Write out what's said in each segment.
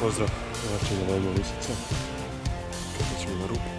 Pozdrav, znači da dajemo lisice. Kako ćemo na ruku,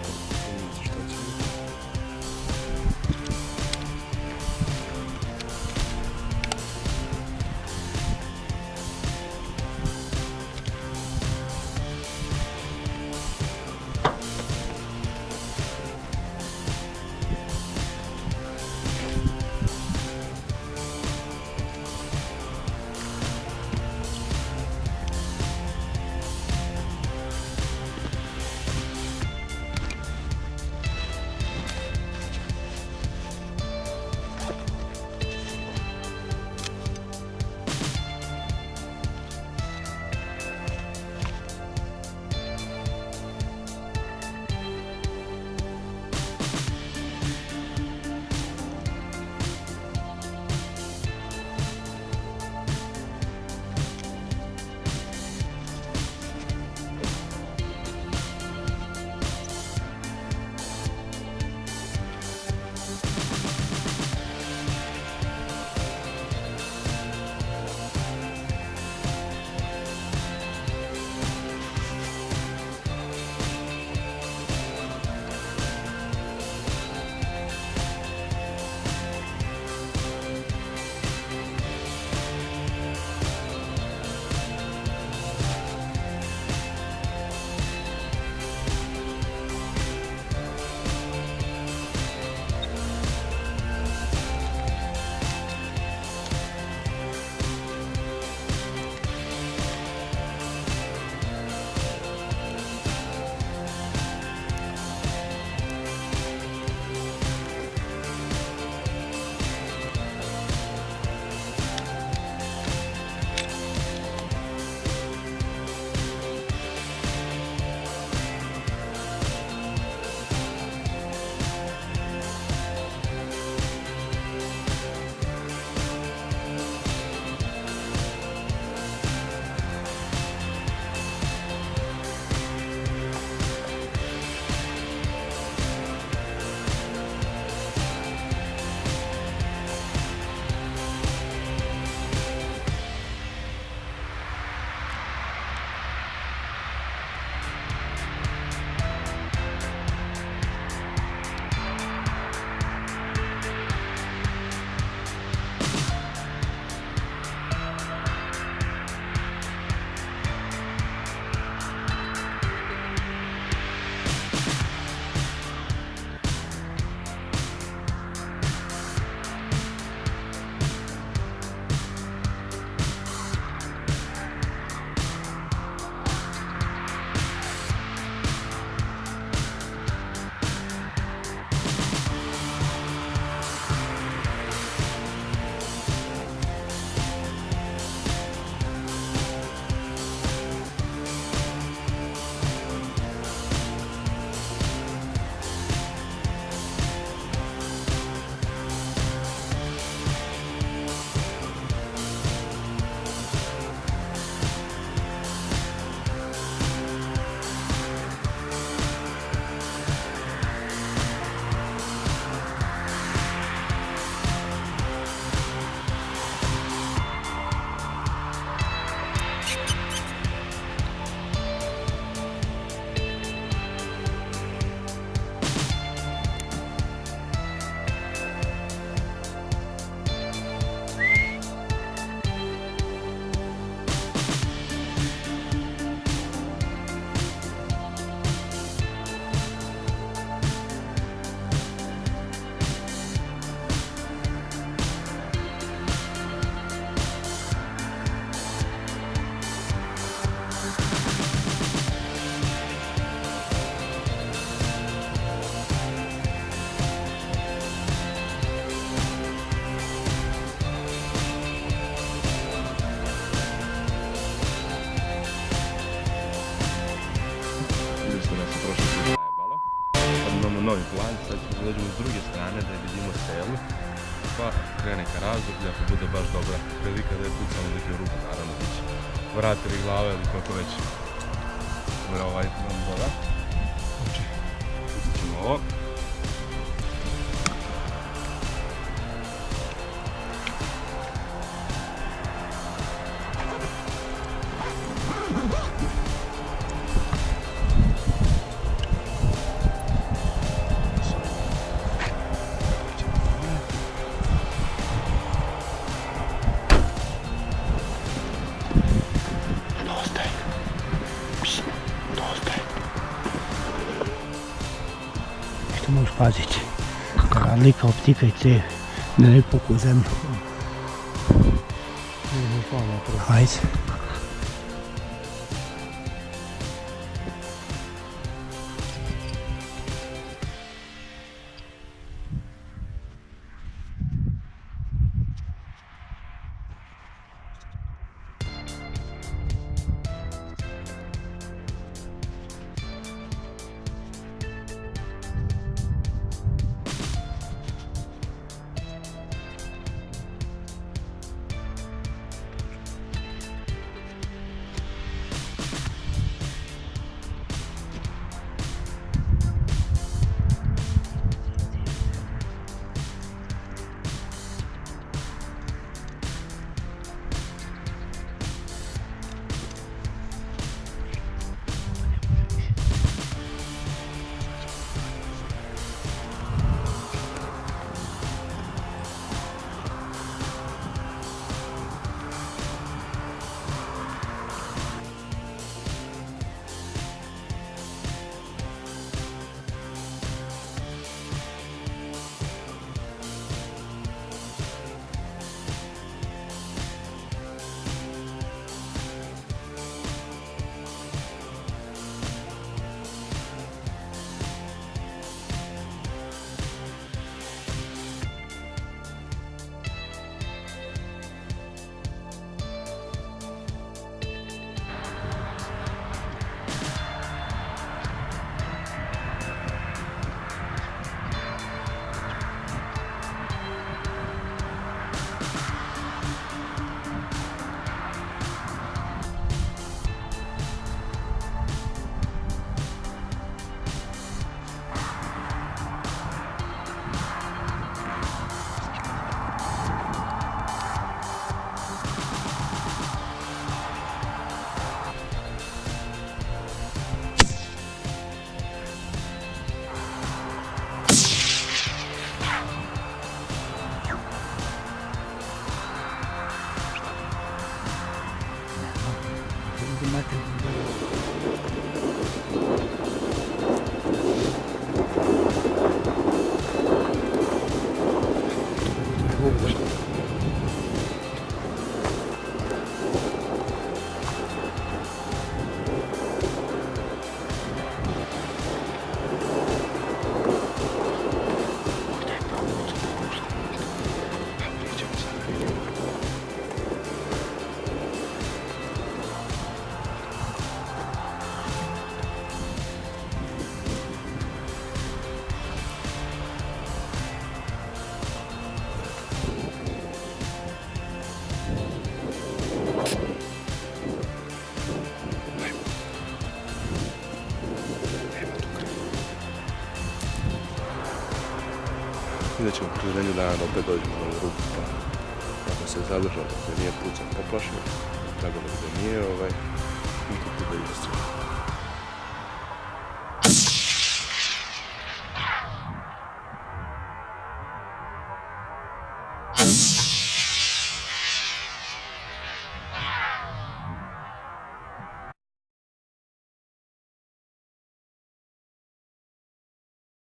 imamo novi plan, sad ćemo dođemo s druge strane da je vidimo selu. Pa krene ka razdoblju, ako bude baš dobra prilika da je pucamo neki u ruku, naravno bit će vrati ili glave ili kako već. Dobro, ovaj nam voda. Znači, ćemo ovo. pazite. Razlika optike i te ne neku zemlju. Hajde. desculpas. Ajde. Vidjet ćemo kroz jednu dana da opet dođemo na ovu rupu pa ako se zadržao, da nije pucan poplašio, drago da nije ovaj, niko tu da izastrije.